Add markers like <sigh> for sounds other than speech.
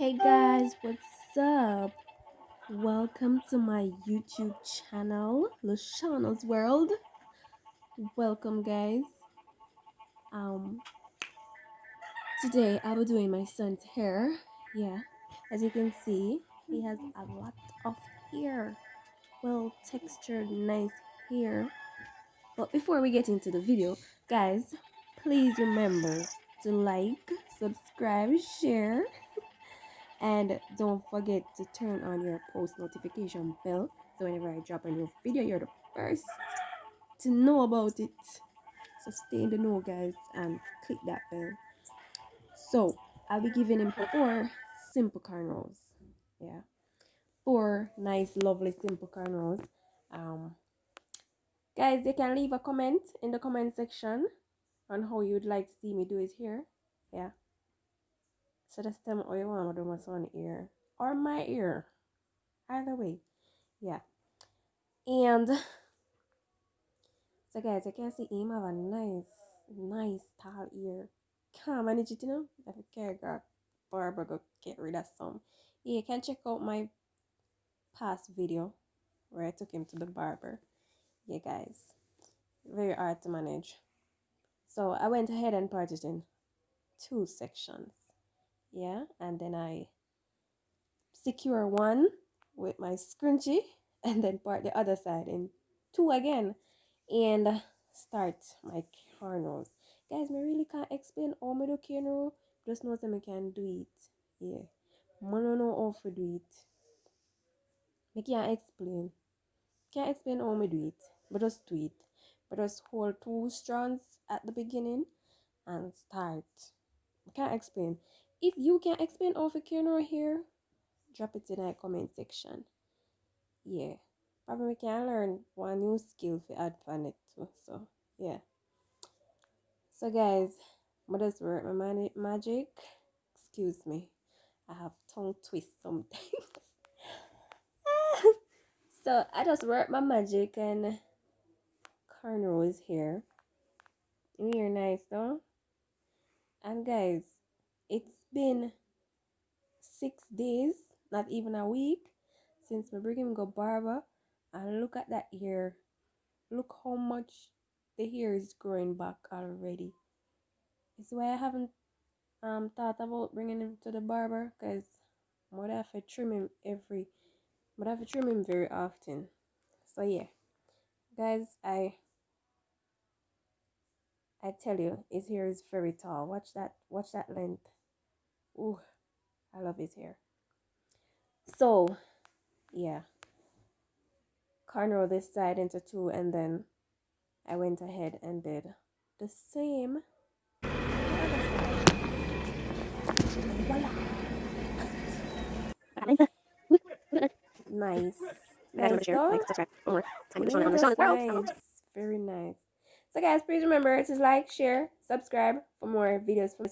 Hey guys, what's up? Welcome to my YouTube channel, Lashana's World. Welcome, guys. Um, today I'll be doing my son's hair. Yeah, as you can see, he has a lot of hair. Well textured, nice hair. But before we get into the video, guys, please remember to like, subscribe, share and don't forget to turn on your post notification bell. So whenever I drop a new video you're the first to know about it. So stay in the know guys and click that bell. So I'll be giving him four simple cornrows yeah. Four nice lovely simple cornrows um guys you can leave a comment in the comment section on how you'd like to see me do it here. Yeah so tell me what you want to do my son ear or my ear. Either way. Yeah. And so guys, I can see him have a nice, nice tall ear. Can't manage it, you know? I care got barber go get rid of some. Yeah, you can check out my past video where I took him to the barber. Yeah guys. Very hard to manage. So I went ahead and parted in two sections yeah and then I secure one with my scrunchie <laughs> and then part the other side in two again and start my cornrows guys me really can't explain how me do cornrow just know that I can do it. Yeah. I don't know how to do it. I can't explain. Can't explain how me do it. But just do it. But just hold two strands at the beginning and start. I can't explain if you can explain how to cornrow here, drop it in the comment section. Yeah. Probably we can learn one new skill for on too. So yeah. So guys, does work my magic? Excuse me. I have tongue twist sometimes. <laughs> so I just work my magic and cornrows here. You're nice though. And guys, it's been six days, not even a week, since my bring him go barber. And look at that hair. Look how much the hair is growing back already. It's why I haven't um thought about bringing him to the barber because I would have to trim him every but I have to trim him very often. So yeah. Guys, I I tell you, his hair is very tall. Watch that watch that length. Ooh, I love his hair. So, yeah. Cornrow this side into two and then I went ahead and did the same Nice. Nice. nice. Very nice. So guys, please remember to like, share, subscribe for more videos from